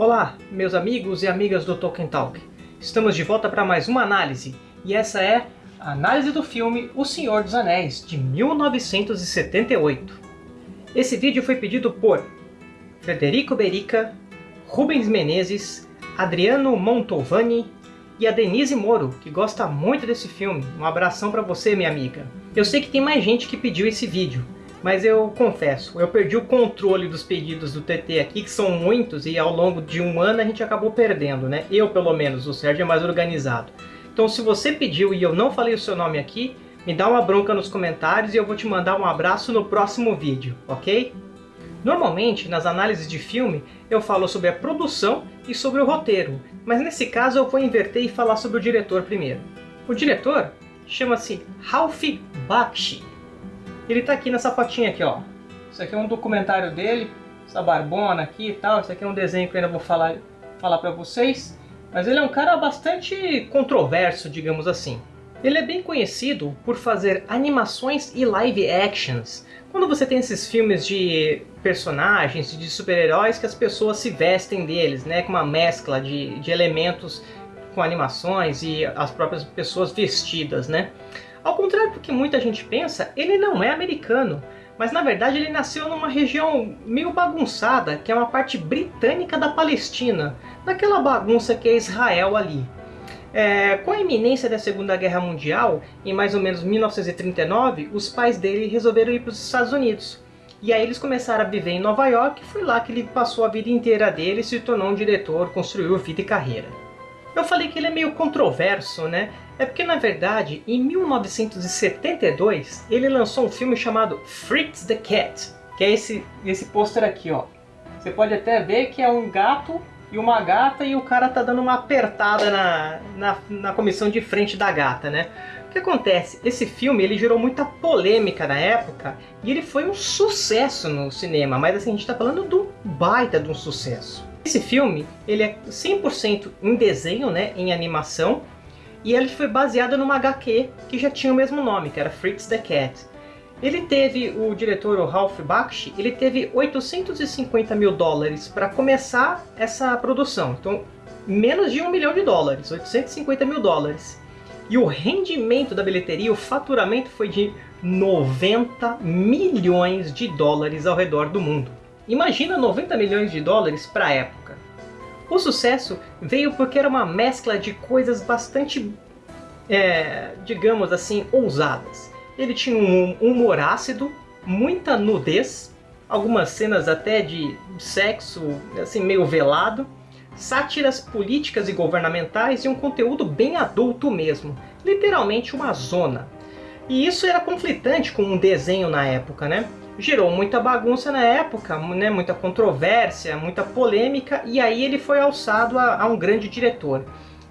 Olá, meus amigos e amigas do Tolkien Talk. Estamos de volta para mais uma análise, e essa é a análise do filme O Senhor dos Anéis, de 1978. Esse vídeo foi pedido por Frederico Berica, Rubens Menezes, Adriano Montovani e a Denise Moro, que gosta muito desse filme. Um abração para você, minha amiga. Eu sei que tem mais gente que pediu esse vídeo, mas eu confesso, eu perdi o controle dos pedidos do TT aqui, que são muitos, e ao longo de um ano a gente acabou perdendo, né? Eu, pelo menos, o Sérgio é mais organizado. Então se você pediu e eu não falei o seu nome aqui, me dá uma bronca nos comentários e eu vou te mandar um abraço no próximo vídeo, ok? Normalmente, nas análises de filme, eu falo sobre a produção e sobre o roteiro, mas nesse caso eu vou inverter e falar sobre o diretor primeiro. O diretor chama-se Ralph Bakshi, ele tá aqui nessa fotinha aqui, ó. Isso aqui é um documentário dele, essa barbona aqui e tal. Isso aqui é um desenho que eu ainda vou falar, falar pra vocês. Mas ele é um cara bastante controverso, digamos assim. Ele é bem conhecido por fazer animações e live actions. Quando você tem esses filmes de personagens, de super-heróis, que as pessoas se vestem deles, né? Com uma mescla de, de elementos com animações e as próprias pessoas vestidas, né? Ao contrário do que muita gente pensa, ele não é americano, mas na verdade ele nasceu numa região meio bagunçada, que é uma parte britânica da Palestina, naquela bagunça que é Israel ali. É, com a iminência da Segunda Guerra Mundial, em mais ou menos 1939, os pais dele resolveram ir para os Estados Unidos. E aí eles começaram a viver em Nova York, e foi lá que ele passou a vida inteira dele, se tornou um diretor, construiu vida e carreira. Eu falei que ele é meio controverso, né? É porque, na verdade, em 1972, ele lançou um filme chamado Fritz the Cat, que é esse, esse pôster aqui, ó. Você pode até ver que é um gato e uma gata e o cara tá dando uma apertada na, na, na comissão de frente da gata, né? O que acontece? Esse filme ele gerou muita polêmica na época e ele foi um sucesso no cinema, mas assim, a gente está falando do baita de um sucesso. Esse filme, ele é 100% em desenho, né, em animação, e ele foi baseado numa HQ que já tinha o mesmo nome, que era Fritz the Cat. Ele teve, o diretor, o Ralph Bakshi, ele teve 850 mil dólares para começar essa produção. Então, menos de um milhão de dólares, 850 mil dólares. E o rendimento da bilheteria, o faturamento foi de 90 milhões de dólares ao redor do mundo. Imagina 90 milhões de dólares para a época. O sucesso veio porque era uma mescla de coisas bastante, é, digamos assim, ousadas. Ele tinha um humor ácido, muita nudez, algumas cenas até de sexo assim meio velado, sátiras políticas e governamentais e um conteúdo bem adulto mesmo, literalmente uma zona. E isso era conflitante com um desenho na época, né? Gerou muita bagunça na época, né, muita controvérsia, muita polêmica, e aí ele foi alçado a, a um grande diretor.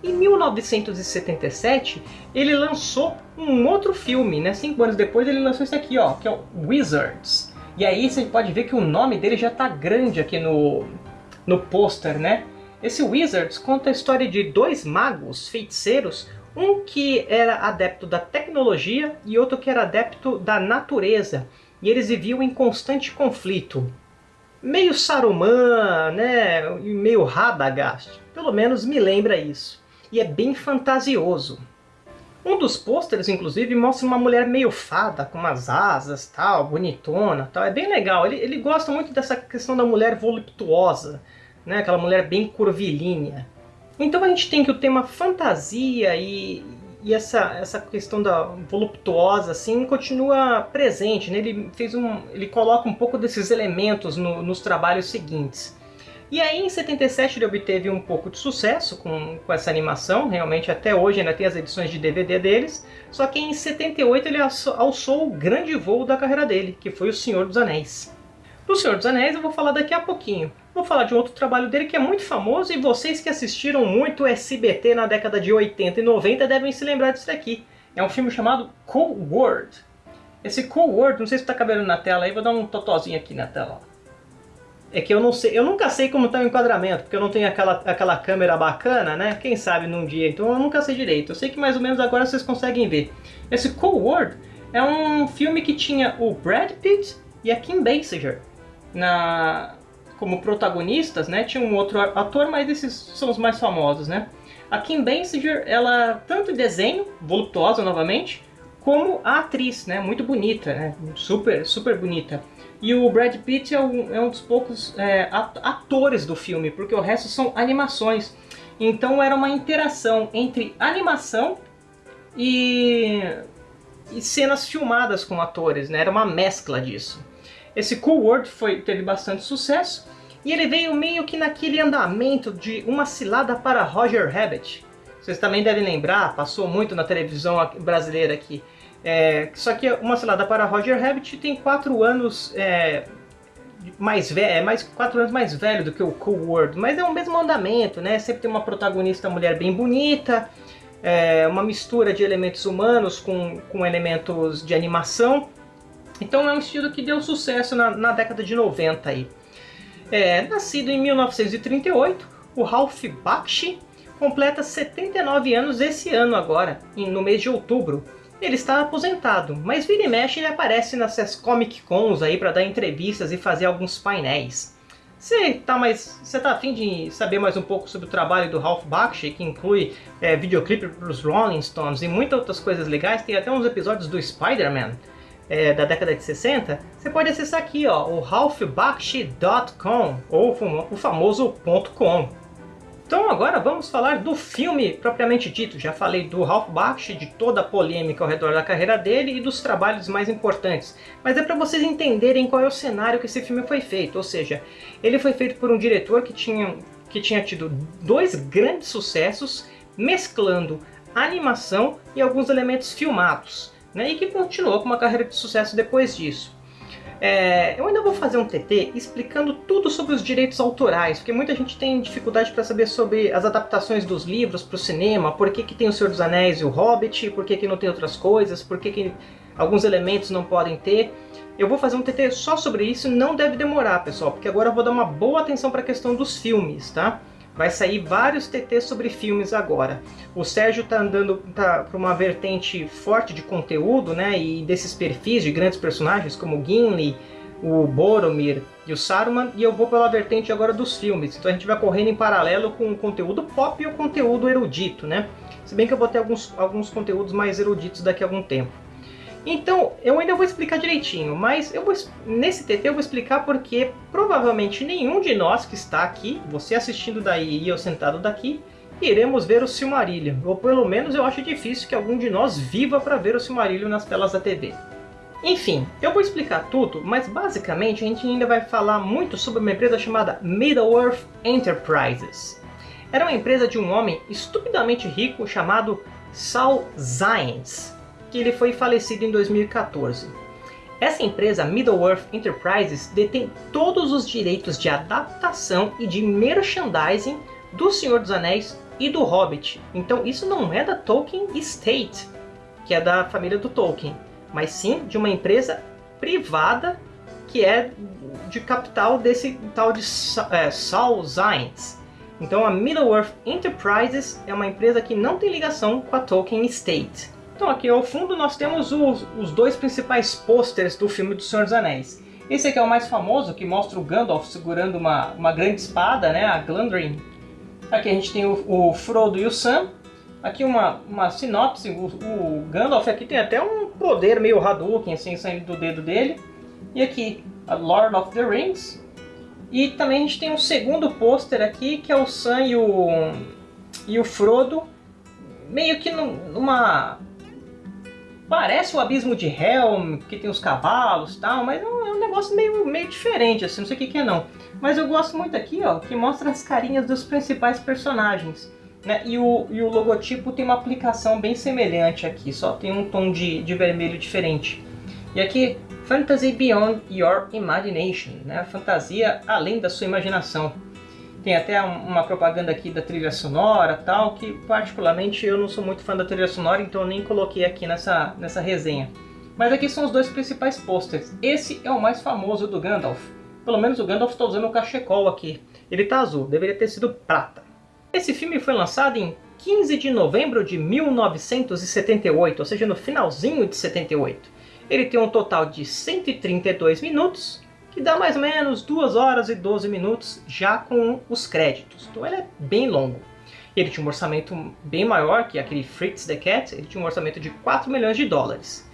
Em 1977, ele lançou um outro filme, né? Cinco anos depois ele lançou esse aqui, ó, que é o Wizards. E aí você pode ver que o nome dele já está grande aqui no, no pôster, né? Esse Wizards conta a história de dois magos, feiticeiros, um que era adepto da tecnologia e outro que era adepto da natureza e eles viviam em constante conflito. Meio Saruman, né, meio Radagast, pelo menos me lembra isso. E é bem fantasioso. Um dos pôsteres, inclusive, mostra uma mulher meio fada, com umas asas, tal, bonitona, tal. É bem legal. Ele, ele gosta muito dessa questão da mulher voluptuosa, né? Aquela mulher bem curvilínea. Então a gente tem que o tema fantasia e, e essa, essa questão da voluptuosa assim continua presente, né? ele, fez um, ele coloca um pouco desses elementos no, nos trabalhos seguintes. E aí em 77 ele obteve um pouco de sucesso com, com essa animação, realmente até hoje ainda tem as edições de DVD deles, só que em 78 ele alçou o grande voo da carreira dele, que foi O Senhor dos Anéis. Do Senhor dos Anéis eu vou falar daqui a pouquinho. Vou falar de outro trabalho dele que é muito famoso e vocês que assistiram muito SBT na década de 80 e 90 devem se lembrar disso daqui. É um filme chamado Cool World. Esse Cool World, não sei se está cabendo na tela aí, vou dar um totozinho aqui na tela. É que eu não sei, eu nunca sei como está o enquadramento, porque eu não tenho aquela, aquela câmera bacana, né? Quem sabe num dia, então eu nunca sei direito. Eu sei que mais ou menos agora vocês conseguem ver. Esse Cool World é um filme que tinha o Brad Pitt e a Kim Basinger na, como protagonistas, né? Tinha um outro ator, mas esses são os mais famosos, né? A Kim Basinger, ela tanto desenho, voluptuosa novamente, como a atriz, né? Muito bonita, né? Super, super bonita. E o Brad Pitt é um, é um dos poucos é, atores do filme, porque o resto são animações. Então era uma interação entre animação e, e cenas filmadas com atores, né? Era uma mescla disso. Esse Cool World foi, teve bastante sucesso e ele veio meio que naquele andamento de uma cilada para Roger Rabbit. Vocês também devem lembrar, passou muito na televisão brasileira aqui. É, só que uma cilada para Roger Rabbit tem quatro anos é, mais velho, é mais quatro anos mais velho do que o Cool World, mas é o mesmo andamento, né? Sempre tem uma protagonista mulher bem bonita, é, uma mistura de elementos humanos com, com elementos de animação. Então é um estilo que deu sucesso na, na década de 90 aí. É, nascido em 1938, o Ralph Bakshi completa 79 anos esse ano agora, no mês de outubro. Ele está aposentado, mas vira e mexe ele aparece nessas Comic Cons aí para dar entrevistas e fazer alguns painéis. Você tá mais, você tá afim de saber mais um pouco sobre o trabalho do Ralph Bakshi, que inclui é, videoclipe para os Rolling Stones e muitas outras coisas legais, tem até uns episódios do Spider-Man é, da década de 60, você pode acessar aqui ó, o ralphbakshi.com ou o famoso .com. Então agora vamos falar do filme propriamente dito. Já falei do Ralph Bakshi, de toda a polêmica ao redor da carreira dele e dos trabalhos mais importantes. Mas é para vocês entenderem qual é o cenário que esse filme foi feito. Ou seja, ele foi feito por um diretor que tinha, que tinha tido dois grandes sucessos, mesclando animação e alguns elementos filmados. Né, e que continuou com uma carreira de sucesso depois disso. É, eu ainda vou fazer um TT explicando tudo sobre os direitos autorais, porque muita gente tem dificuldade para saber sobre as adaptações dos livros para o cinema, por que, que tem o Senhor dos Anéis e o Hobbit, por que, que não tem outras coisas, por que, que alguns elementos não podem ter. Eu vou fazer um TT só sobre isso, não deve demorar, pessoal, porque agora eu vou dar uma boa atenção para a questão dos filmes, tá? Vai sair vários TTs sobre filmes agora. O Sérgio tá andando tá, para uma vertente forte de conteúdo, né? E desses perfis de grandes personagens como Gimli, o Boromir e o Saruman, e eu vou pela vertente agora dos filmes. Então a gente vai correndo em paralelo com o conteúdo pop e o conteúdo erudito, né? Se bem que eu vou ter alguns, alguns conteúdos mais eruditos daqui a algum tempo. Então, eu ainda vou explicar direitinho, mas eu vou, nesse TT eu vou explicar porque provavelmente nenhum de nós que está aqui, você assistindo daí e eu sentado daqui, iremos ver o Silmarillion. Ou pelo menos eu acho difícil que algum de nós viva para ver o Silmarillion nas telas da TV. Enfim, eu vou explicar tudo, mas basicamente a gente ainda vai falar muito sobre uma empresa chamada Middle-earth Enterprises. Era uma empresa de um homem estupidamente rico chamado Saul Zaentz que ele foi falecido em 2014. Essa empresa, Middle-earth Enterprises, detém todos os direitos de adaptação e de merchandising do Senhor dos Anéis e do Hobbit. Então isso não é da Tolkien Estate, que é da família do Tolkien, mas sim de uma empresa privada que é de capital desse tal de é, Saul Zaentz. Então a Middle-earth Enterprises é uma empresa que não tem ligação com a Tolkien Estate. Então aqui ao fundo nós temos os, os dois principais pôsteres do filme do Senhor dos Anéis. Esse aqui é o mais famoso, que mostra o Gandalf segurando uma, uma grande espada, né, a Glandrin. Aqui a gente tem o, o Frodo e o Sam. Aqui uma, uma sinopse, o, o, Gandalf aqui tem até um poder meio Hadouken assim, saindo do dedo dele. E aqui, a Lord of the Rings. E também a gente tem um segundo pôster aqui, que é o Sam e o, e o Frodo, meio que numa Parece o abismo de Helm, que tem os cavalos e tal, mas é um, é um, negócio meio, meio diferente, assim, não sei o que, que é não. Mas eu gosto muito aqui, ó, que mostra as carinhas dos principais personagens. Né? E, o, e o logotipo tem uma aplicação bem semelhante aqui, só tem um tom de, de vermelho diferente. E aqui, Fantasy Beyond Your Imagination, né? fantasia além da sua imaginação. Tem até uma propaganda aqui da trilha sonora tal, que particularmente eu não sou muito fã da trilha sonora, então eu nem coloquei aqui nessa, nessa resenha. Mas aqui são os dois principais posters. Esse é o mais famoso do Gandalf. Pelo menos o Gandalf está usando o cachecol aqui. Ele está azul, deveria ter sido prata. Esse filme foi lançado em 15 de novembro de 1978, ou seja, no finalzinho de 78. Ele tem um total de 132 minutos que dá mais ou menos 2 horas e 12 minutos já com os créditos. Então ele é bem longo. Ele tinha um orçamento bem maior que aquele Fritz the Cat, ele tinha um orçamento de 4 milhões de dólares.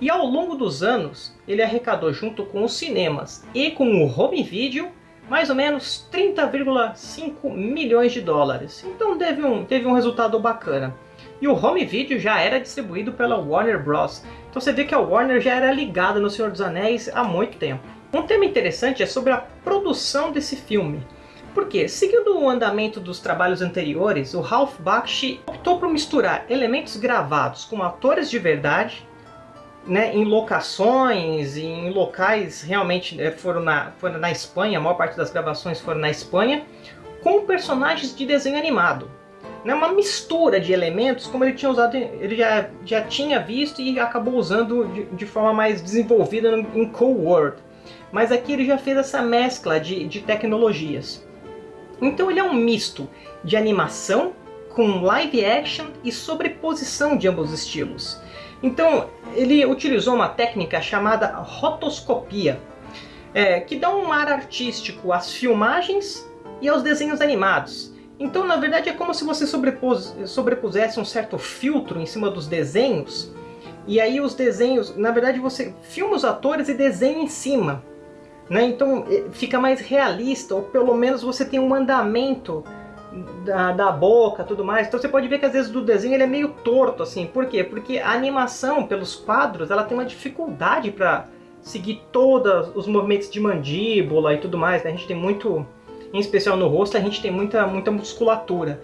E ao longo dos anos, ele arrecadou junto com os cinemas e com o home video mais ou menos 30,5 milhões de dólares. Então teve um, teve um resultado bacana. E o home video já era distribuído pela Warner Bros. Então você vê que a Warner já era ligada no Senhor dos Anéis há muito tempo. Um tema interessante é sobre a produção desse filme. Porque, seguindo o andamento dos trabalhos anteriores, o Ralph Bakshi optou por misturar elementos gravados com atores de verdade né, em locações, em locais realmente né, foram, na, foram na Espanha, a maior parte das gravações foram na Espanha, com personagens de desenho animado. Né, uma mistura de elementos como ele tinha usado, ele já, já tinha visto e acabou usando de, de forma mais desenvolvida em Cold World. Mas aqui ele já fez essa mescla de, de tecnologias. Então ele é um misto de animação com live action e sobreposição de ambos estilos. Então, ele utilizou uma técnica chamada rotoscopia, é, que dá um ar artístico às filmagens e aos desenhos animados. Então, na verdade, é como se você sobrepus, sobrepusesse um certo filtro em cima dos desenhos, e aí os desenhos, na verdade, você filma os atores e desenha em cima. Né? Então, fica mais realista, ou pelo menos você tem um andamento da, da boca tudo mais. Então você pode ver que às vezes do desenho ele é meio torto, assim. Por quê? Porque a animação pelos quadros ela tem uma dificuldade para seguir todos os movimentos de mandíbula e tudo mais. Né? A gente tem muito, em especial no rosto, a gente tem muita, muita musculatura.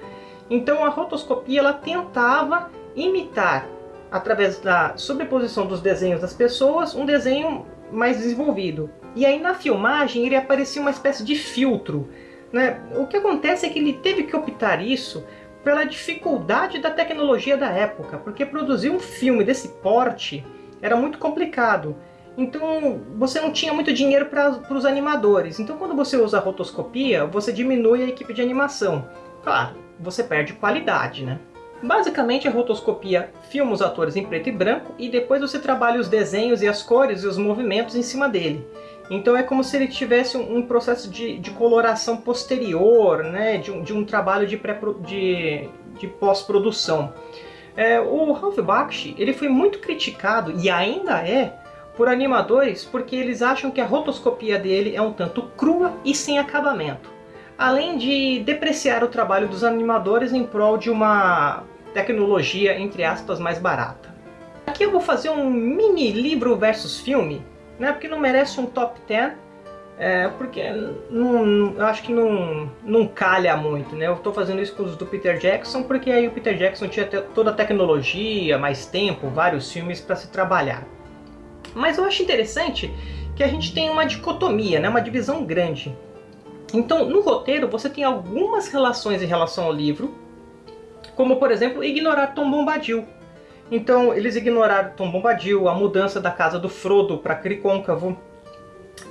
Então a rotoscopia ela tentava imitar, através da sobreposição dos desenhos das pessoas, um desenho mais desenvolvido. E aí na filmagem ele aparecia uma espécie de filtro né? O que acontece é que ele teve que optar isso pela dificuldade da tecnologia da época, porque produzir um filme desse porte era muito complicado. Então você não tinha muito dinheiro para os animadores. Então quando você usa rotoscopia, você diminui a equipe de animação. Claro, você perde qualidade, né? Basicamente a rotoscopia filma os atores em preto e branco e depois você trabalha os desenhos e as cores e os movimentos em cima dele. Então é como se ele tivesse um, processo de, de, coloração posterior, né, de, um, de um trabalho de, de, de pós-produção. É, o Ralph Bakshi ele foi muito criticado, e ainda é, por animadores porque eles acham que a rotoscopia dele é um tanto crua e sem acabamento. Além de depreciar o trabalho dos animadores em prol de uma tecnologia, entre aspas, mais barata. Aqui eu vou fazer um mini livro versus filme, né? Porque não merece um top 10, é, porque não, eu acho que não, não calha muito, né? Eu estou fazendo isso com os do Peter Jackson, porque aí o Peter Jackson tinha toda a tecnologia, mais tempo, vários filmes para se trabalhar. Mas eu acho interessante que a gente tem uma dicotomia, né? uma divisão grande. Então, no roteiro, você tem algumas relações em relação ao livro, como, por exemplo, ignorar Tom Bombadil. Então eles ignoraram Tom Bombadil, a mudança da casa do Frodo para Cricôncavo.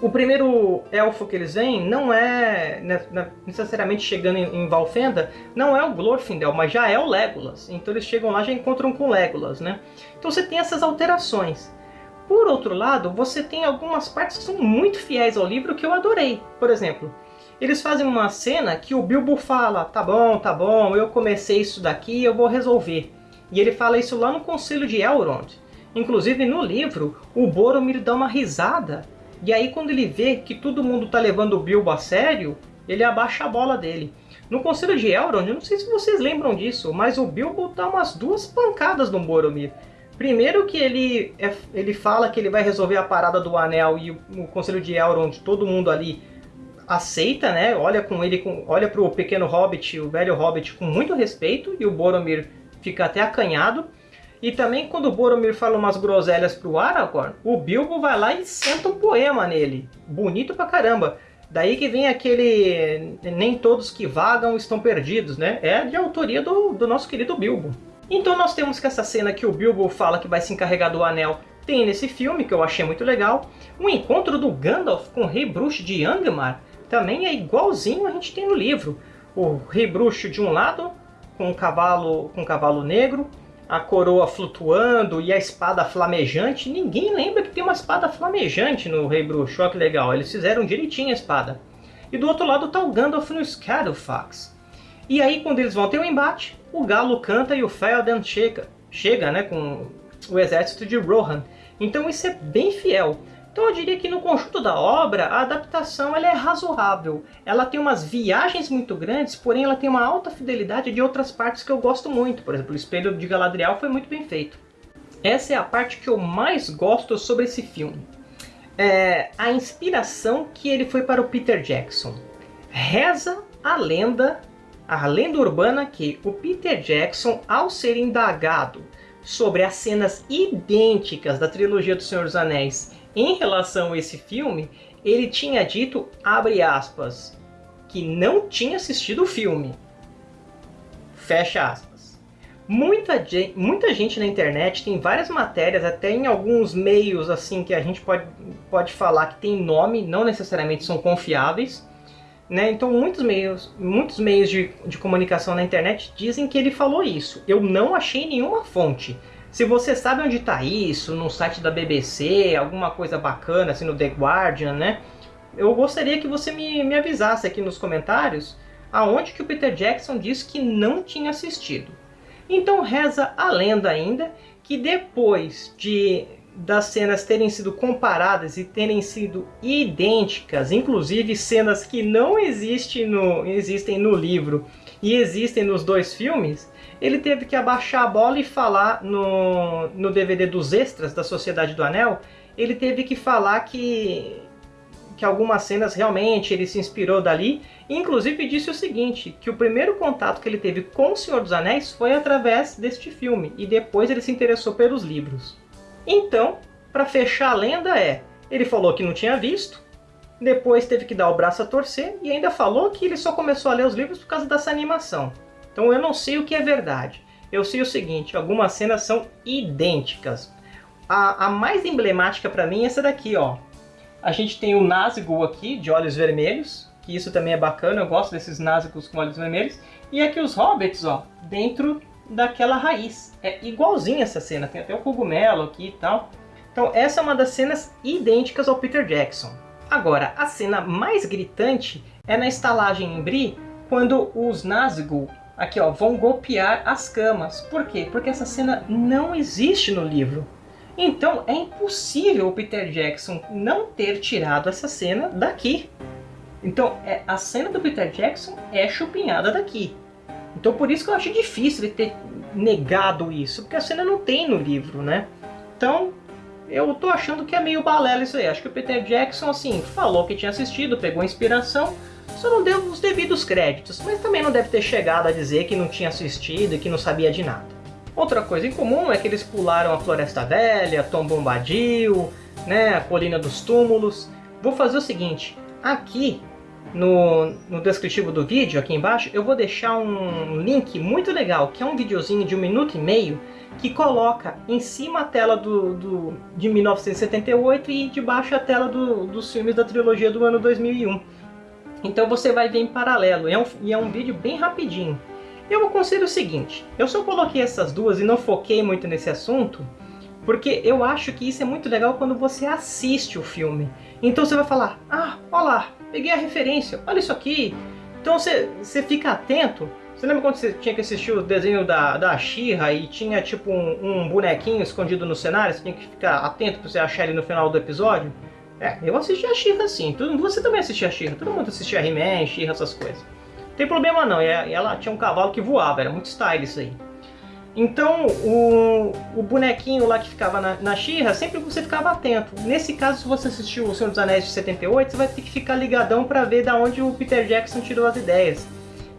O primeiro elfo que eles veem não é né, né, necessariamente chegando em Valfenda, não é o Glorfindel, mas já é o Legolas. Então eles chegam lá e já encontram com Legolas, né? Então você tem essas alterações. Por outro lado, você tem algumas partes que são muito fiéis ao livro que eu adorei. Por exemplo, eles fazem uma cena que o Bilbo fala, tá bom, tá bom, eu comecei isso daqui, eu vou resolver. E ele fala isso lá no Conselho de Elrond. Inclusive no livro, o Boromir dá uma risada. E aí quando ele vê que todo mundo está levando o Bilbo a sério, ele abaixa a bola dele. No Conselho de Elrond, eu não sei se vocês lembram disso, mas o Bilbo dá umas duas pancadas no Boromir. Primeiro que ele, é, ele fala que ele vai resolver a parada do Anel e o Conselho de Elrond, todo mundo ali aceita, né? Olha com ele, com, olha pro pequeno Hobbit, o velho Hobbit, com muito respeito, e o Boromir fica até acanhado. E também quando o Boromir fala umas groselhas pro Aragorn, o Bilbo vai lá e senta um poema nele. Bonito pra caramba. Daí que vem aquele nem todos que vagam estão perdidos, né? É de autoria do, do nosso querido Bilbo. Então nós temos que essa cena que o Bilbo fala que vai se encarregar do anel tem nesse filme, que eu achei muito legal. O encontro do Gandalf com o Rei Bruxo de Angmar também é igualzinho a gente tem no livro. O Rei Bruxo de um lado, com um cavalo, com um cavalo negro, a coroa flutuando e a espada flamejante. Ninguém lembra que tem uma espada flamejante no Rei Bruxo. Olha que legal, eles fizeram direitinho a espada. E do outro lado tá o Gandalf no Shadowfax. E aí quando eles vão ter o um embate, o Galo canta e o Felden chega, chega né, com o exército de Rohan. Então isso é bem fiel. Então eu diria que no conjunto da obra, a adaptação ela é razoável. Ela tem umas viagens muito grandes, porém ela tem uma alta fidelidade de outras partes que eu gosto muito. Por exemplo, o Espelho de Galadriel foi muito bem feito. Essa é a parte que eu mais gosto sobre esse filme. É a inspiração que ele foi para o Peter Jackson. Reza a lenda, a lenda urbana que o Peter Jackson, ao ser indagado sobre as cenas idênticas da trilogia do Senhor dos Anéis em relação a esse filme, ele tinha dito, abre aspas, que não tinha assistido o filme. Fecha aspas. Muita, muita gente na internet tem várias matérias, até em alguns meios assim que a gente pode, pode falar que tem nome, não necessariamente são confiáveis. Né? Então muitos meios, muitos meios de, de comunicação na internet dizem que ele falou isso. Eu não achei nenhuma fonte. Se você sabe onde está isso, no site da BBC, alguma coisa bacana, assim, no The Guardian, né? Eu gostaria que você me, me avisasse aqui nos comentários aonde que o Peter Jackson disse que não tinha assistido. Então reza a lenda ainda que depois de das cenas terem sido comparadas e terem sido idênticas, inclusive cenas que não existem no, existem no livro e existem nos dois filmes, ele teve que abaixar a bola e falar no, no DVD dos extras da Sociedade do Anel, ele teve que falar que, que algumas cenas realmente ele se inspirou dali, inclusive disse o seguinte, que o primeiro contato que ele teve com o Senhor dos Anéis foi através deste filme, e depois ele se interessou pelos livros. Então, para fechar a lenda é, ele falou que não tinha visto, depois teve que dar o braço a torcer, e ainda falou que ele só começou a ler os livros por causa dessa animação. Então eu não sei o que é verdade. Eu sei o seguinte, algumas cenas são idênticas. A, a mais emblemática para mim é essa daqui, ó. A gente tem o Nazgûl aqui, de olhos vermelhos, que isso também é bacana, eu gosto desses Nazgûls com olhos vermelhos. E aqui os Hobbits, ó, dentro daquela raiz. É igualzinha essa cena, tem até o cogumelo aqui e tal. Então essa é uma das cenas idênticas ao Peter Jackson. Agora, a cena mais gritante é na estalagem em Bri, quando os Nazgûl aqui ó, vão golpear as camas. Por quê? Porque essa cena não existe no livro. Então é impossível o Peter Jackson não ter tirado essa cena daqui. Então é, a cena do Peter Jackson é chupinhada daqui. Então por isso que eu acho difícil ele ter negado isso, porque a cena não tem no livro, né? Então eu tô achando que é meio balela isso aí. Acho que o Peter Jackson assim falou que tinha assistido, pegou inspiração, só não deu os devidos créditos, mas também não deve ter chegado a dizer que não tinha assistido e que não sabia de nada. Outra coisa em comum é que eles pularam a Floresta Velha, Tom Bombadil, né, a Colina dos Túmulos. Vou fazer o seguinte, aqui no, no descritivo do vídeo, aqui embaixo, eu vou deixar um link muito legal, que é um videozinho de um minuto e meio, que coloca em cima a tela do, do, de 1978 e debaixo a tela do, dos filmes da trilogia do ano 2001. Então você vai ver em paralelo, é um, e é um vídeo bem rapidinho. Eu aconselho o seguinte, eu só coloquei essas duas e não foquei muito nesse assunto, porque eu acho que isso é muito legal quando você assiste o filme. Então você vai falar, ah, olha lá, peguei a referência, olha isso aqui. Então você, você fica atento. Você lembra quando você tinha que assistir o desenho da, da She-Ra e tinha tipo um, um bonequinho escondido no cenário? Você tinha que ficar atento para você achar ele no final do episódio? É, eu assisti a She-Ra sim. Você também assistia a She-Ra. Todo mundo assistia He-Man, She-Ra, essas coisas. Não tem problema não. Ela tinha um cavalo que voava. Era muito style isso aí. Então, o, o bonequinho lá que ficava na, na She-Ra, sempre você ficava atento. Nesse caso, se você assistiu O Senhor dos Anéis de 78, você vai ter que ficar ligadão para ver da onde o Peter Jackson tirou as ideias.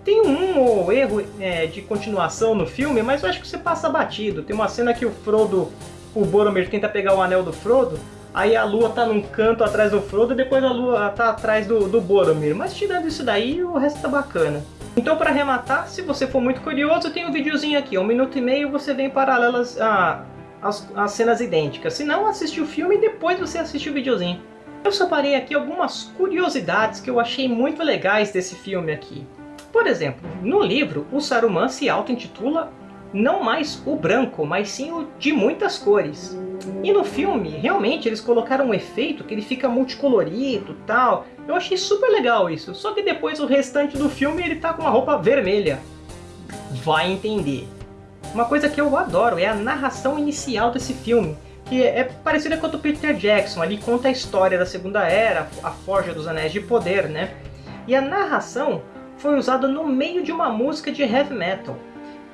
Tem um ou erro é, de continuação no filme, mas eu acho que você passa batido. Tem uma cena que o Frodo, o Boromir tenta pegar o anel do Frodo, Aí a lua tá num canto atrás do Frodo e depois a lua tá atrás do, do Boromir. Mas tirando isso daí, o resto tá bacana. Então para arrematar, se você for muito curioso, tem um videozinho aqui, um minuto e meio você vê em paralelas a, as, as cenas idênticas. Se não, assiste o filme e depois você assiste o videozinho. Eu separei aqui algumas curiosidades que eu achei muito legais desse filme aqui. Por exemplo, no livro, o Saruman se auto-intitula não mais o branco, mas sim o de muitas cores. E no filme, realmente, eles colocaram um efeito que ele fica multicolorido tal. Eu achei super legal isso, só que depois o restante do filme ele tá com uma roupa vermelha. Vai entender. Uma coisa que eu adoro é a narração inicial desse filme, que é parecida com a do Peter Jackson, ali conta a história da Segunda Era, a Forja dos Anéis de Poder, né? E a narração foi usada no meio de uma música de heavy metal.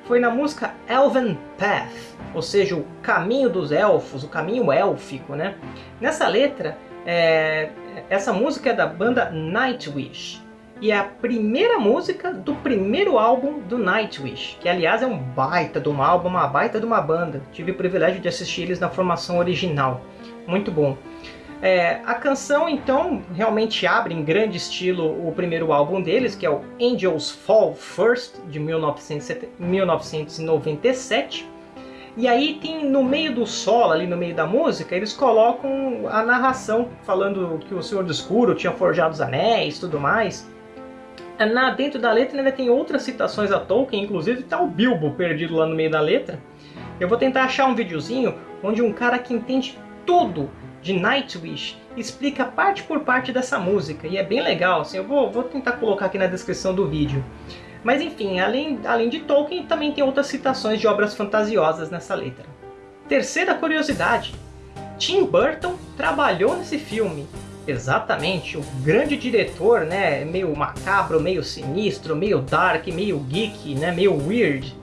Foi na música Elven Path, ou seja, o caminho dos elfos, o caminho élfico, né? Nessa letra, é... essa música é da banda Nightwish e é a primeira música do primeiro álbum do Nightwish, que aliás é um baita de um álbum, uma baita de uma banda. Tive o privilégio de assistir eles na formação original. Muito bom. É, a canção, então, realmente abre em grande estilo o primeiro álbum deles, que é o Angels Fall First, de 1997. E aí tem no meio do solo, ali no meio da música, eles colocam a narração, falando que o Senhor do Escuro tinha forjado os anéis e tudo mais. Na, dentro da letra ainda tem outras citações a Tolkien, inclusive está o Bilbo perdido lá no meio da letra. Eu vou tentar achar um videozinho onde um cara que entende tudo de Nightwish explica parte por parte dessa música, e é bem legal, assim, eu vou, vou tentar colocar aqui na descrição do vídeo. Mas enfim, além, além de Tolkien, também tem outras citações de obras fantasiosas nessa letra. Terceira curiosidade, Tim Burton trabalhou nesse filme, Exatamente, o grande diretor, né, meio macabro, meio sinistro, meio dark, meio geek, né, meio weird.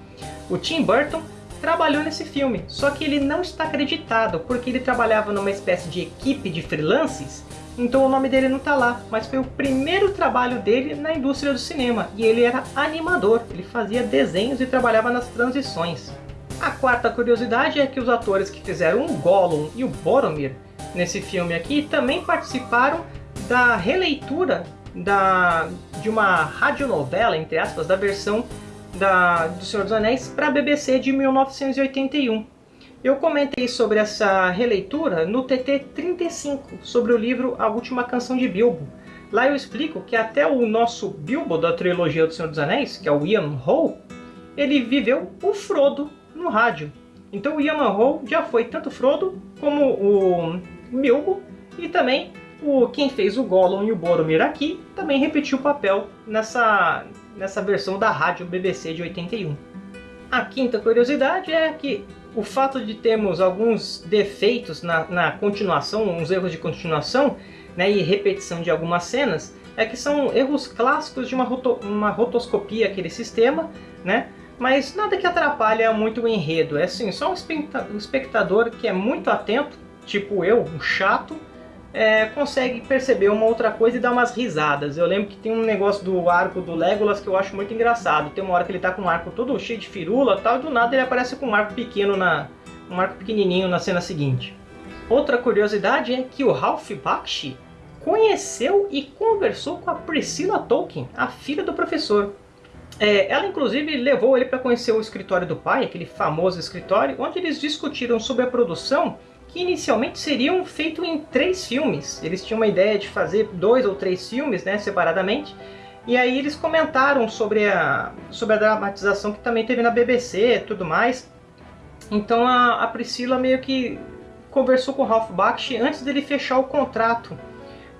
O Tim Burton trabalhou nesse filme, só que ele não está acreditado, porque ele trabalhava numa espécie de equipe de freelances, então o nome dele não está lá, mas foi o primeiro trabalho dele na indústria do cinema, e ele era animador, ele fazia desenhos e trabalhava nas transições. A quarta curiosidade é que os atores que fizeram o Gollum e o Boromir nesse filme aqui também participaram da releitura da, de uma radionovela, entre aspas, da versão da, do Senhor dos Anéis para a BBC de 1981. Eu comentei sobre essa releitura no TT 35, sobre o livro A Última Canção de Bilbo. Lá eu explico que até o nosso Bilbo da trilogia do Senhor dos Anéis, que é o Ian Howe, ele viveu o Frodo no rádio. Então o Ian Howe já foi tanto Frodo como o Bilbo, e também o, quem fez o Gollum e o Boromir aqui também repetiu o papel nessa, nessa versão da rádio BBC de 81. A quinta curiosidade é que o fato de termos alguns defeitos na, na continuação, uns erros de continuação né, e repetição de algumas cenas, é que são erros clássicos de uma, roto, uma rotoscopia, aquele sistema, né? mas nada que atrapalha muito o enredo. É assim, só um espectador que é muito atento tipo eu, um chato, é, consegue perceber uma outra coisa e dar umas risadas. Eu lembro que tem um negócio do arco do Legolas que eu acho muito engraçado. Tem uma hora que ele tá com um arco todo cheio de firula tal, e do nada ele aparece com um arco pequeno, na, um arco pequenininho na cena seguinte. Outra curiosidade é que o Ralph Bakshi conheceu e conversou com a Priscilla Tolkien, a filha do professor. É, ela inclusive levou ele para conhecer o escritório do pai, aquele famoso escritório, onde eles discutiram sobre a produção que inicialmente seriam feitos em três filmes. Eles tinham uma ideia de fazer dois ou três filmes, né, separadamente. E aí eles comentaram sobre a, sobre a dramatização que também teve na BBC e tudo mais. Então a, a Priscila meio que conversou com o Ralph Bakshi antes dele fechar o contrato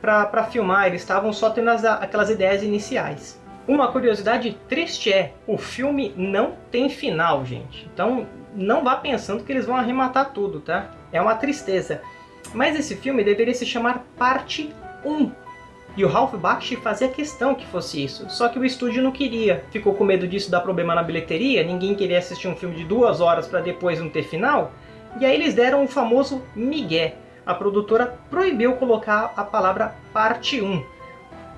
para filmar. Eles estavam só tendo as, aquelas ideias iniciais. Uma curiosidade triste é, o filme não tem final, gente. Então não vá pensando que eles vão arrematar tudo, tá? É uma tristeza. Mas esse filme deveria se chamar Parte 1. E o Ralph Bakshi fazia questão que fosse isso. Só que o estúdio não queria. Ficou com medo disso dar problema na bilheteria, ninguém queria assistir um filme de duas horas para depois não ter final. E aí eles deram o famoso migué. A produtora proibiu colocar a palavra Parte 1.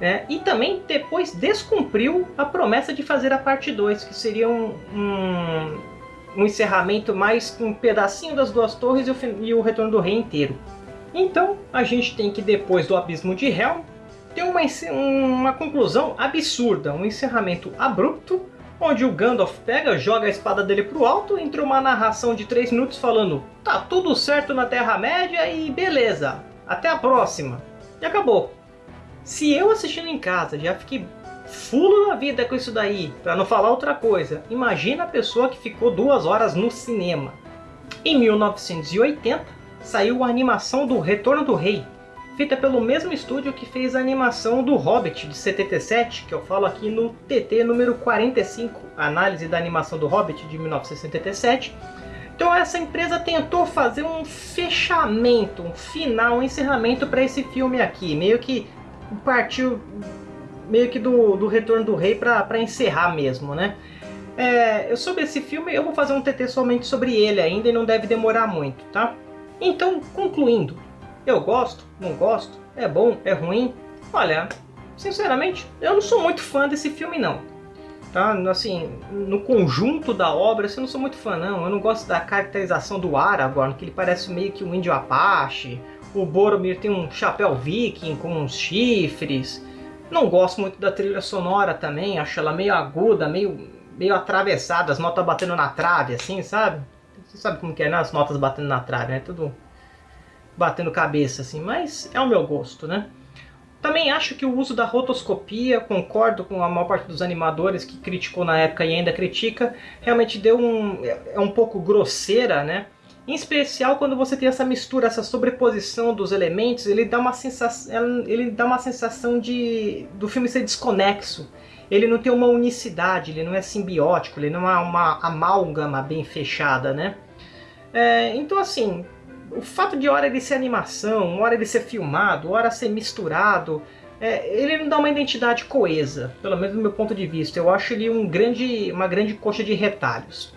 Né? E também depois descumpriu a promessa de fazer a parte 2, que seria um, um, um encerramento mais com um pedacinho das duas torres e o, e o retorno do rei inteiro. Então a gente tem que depois do abismo de Helm ter uma, uma conclusão absurda, um encerramento abrupto, onde o Gandalf pega, joga a espada dele pro alto, entra uma narração de 3 minutos falando tá tudo certo na Terra-média e beleza, até a próxima. E acabou. Se eu assistindo em casa já fiquei fulo da vida com isso daí, para não falar outra coisa. Imagina a pessoa que ficou duas horas no cinema. Em 1980, saiu a animação do Retorno do Rei, feita pelo mesmo estúdio que fez a animação do Hobbit de 77, que eu falo aqui no TT número 45, análise da animação do Hobbit de 1977. Então essa empresa tentou fazer um fechamento, um final, um encerramento para esse filme aqui, meio que partiu meio que do, do Retorno do Rei para encerrar mesmo, né? É, eu sobre esse filme eu vou fazer um TT somente sobre ele ainda e não deve demorar muito, tá? Então, concluindo, eu gosto, não gosto, é bom, é ruim? Olha, sinceramente, eu não sou muito fã desse filme não. Tá? Assim, no conjunto da obra, assim, eu não sou muito fã não. Eu não gosto da caracterização do Aragorn, que ele parece meio que um índio apache. O Boromir tem um chapéu viking com uns chifres. Não gosto muito da trilha sonora também, acho ela meio aguda, meio, meio atravessada, as notas batendo na trave, assim, sabe? Você sabe como que é, né? As notas batendo na trave, né? Tudo batendo cabeça, assim, mas é o meu gosto, né? Também acho que o uso da rotoscopia, concordo com a maior parte dos animadores que criticou na época e ainda critica, realmente deu um, é um pouco grosseira, né? Em especial quando você tem essa mistura, essa sobreposição dos elementos, ele dá uma sensação, ele dá uma sensação de do filme ser desconexo. Ele não tem uma unicidade, ele não é simbiótico, ele não é uma amálgama bem fechada, né? É, então assim, o fato de hora ele ser animação, hora ele ser filmado, hora ser misturado, é, ele não dá uma identidade coesa, pelo menos do meu ponto de vista. Eu acho ele um grande, uma grande coxa de retalhos.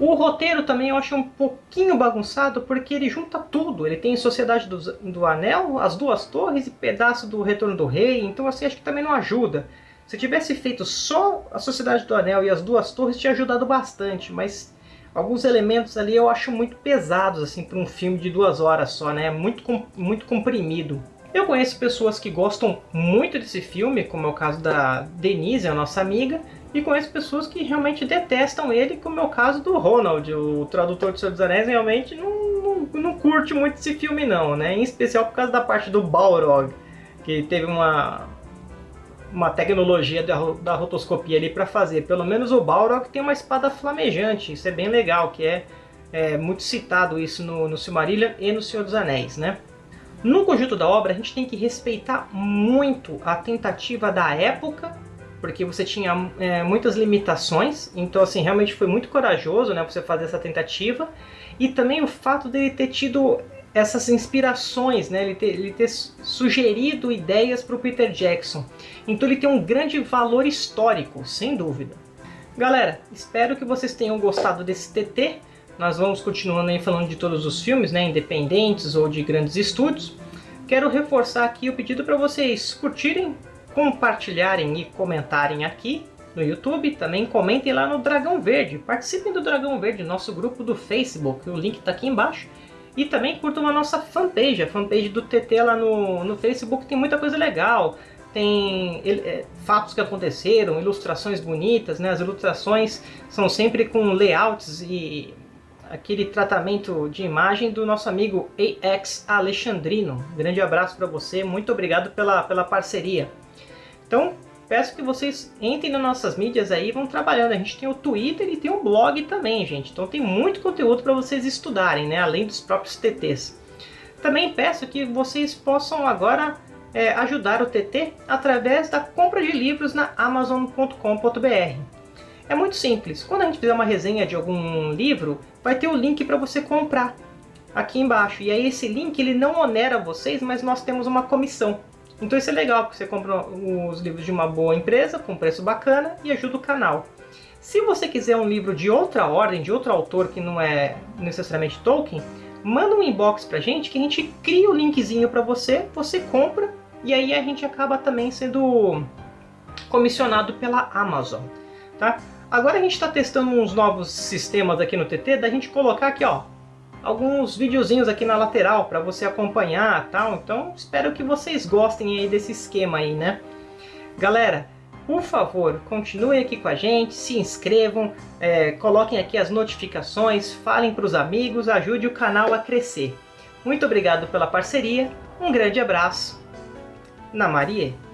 O roteiro também eu acho um pouquinho bagunçado porque ele junta tudo. Ele tem Sociedade do, do Anel, as duas torres e pedaço do Retorno do Rei. Então assim, acho que também não ajuda. Se tivesse feito só a Sociedade do Anel e as duas torres, tinha ajudado bastante. Mas alguns elementos ali eu acho muito pesados assim para um filme de duas horas só, né? Muito, muito comprimido. Eu conheço pessoas que gostam muito desse filme, como é o caso da Denise, a nossa amiga, e conheço pessoas que realmente detestam ele, como é o caso do Ronald, o tradutor de Senhor dos Anéis, realmente não, não, não curte muito esse filme não, né? Em especial por causa da parte do Balrog, que teve uma, uma tecnologia da, da rotoscopia ali para fazer. Pelo menos o Balrog tem uma espada flamejante, isso é bem legal, que é, é muito citado isso no, no Silmarillion e no Senhor dos Anéis, né? No conjunto da obra, a gente tem que respeitar muito a tentativa da época porque você tinha é, muitas limitações, então assim, realmente foi muito corajoso né, você fazer essa tentativa, e também o fato dele ter tido essas inspirações, né, ele, ter, ele ter sugerido ideias para o Peter Jackson, então ele tem um grande valor histórico, sem dúvida. Galera, espero que vocês tenham gostado desse TT, nós vamos continuando aí falando de todos os filmes, né, independentes ou de grandes estúdios, Quero reforçar aqui o pedido para vocês curtirem compartilharem e comentarem aqui no YouTube. Também comentem lá no Dragão Verde. Participem do Dragão Verde, nosso grupo do Facebook. O link está aqui embaixo. E também curtam a nossa fanpage, a fanpage do TT lá no, no Facebook. Tem muita coisa legal. Tem é, fatos que aconteceram, ilustrações bonitas. Né? As ilustrações são sempre com layouts e aquele tratamento de imagem do nosso amigo AX Alexandrino. grande abraço para você, muito obrigado pela, pela parceria. Então, peço que vocês entrem nas nossas mídias aí e vão trabalhando. A gente tem o Twitter e tem o blog também, gente. Então tem muito conteúdo para vocês estudarem, né? Além dos próprios TTs. Também peço que vocês possam agora é, ajudar o TT através da compra de livros na Amazon.com.br. É muito simples. Quando a gente fizer uma resenha de algum livro, vai ter o link para você comprar aqui embaixo. E aí esse link ele não onera vocês, mas nós temos uma comissão. Então isso é legal, porque você compra os livros de uma boa empresa, com preço bacana, e ajuda o canal. Se você quiser um livro de outra ordem, de outro autor que não é necessariamente Tolkien, manda um inbox pra gente que a gente cria o linkzinho para você, você compra, e aí a gente acaba também sendo comissionado pela Amazon. Tá? Agora a gente está testando uns novos sistemas aqui no TT, da gente colocar aqui, ó, alguns videozinhos aqui na lateral para você acompanhar tal. Então espero que vocês gostem aí desse esquema aí, né? Galera, por favor, continuem aqui com a gente, se inscrevam, é, coloquem aqui as notificações, falem para os amigos, ajude o canal a crescer. Muito obrigado pela parceria, um grande abraço. Na Maria.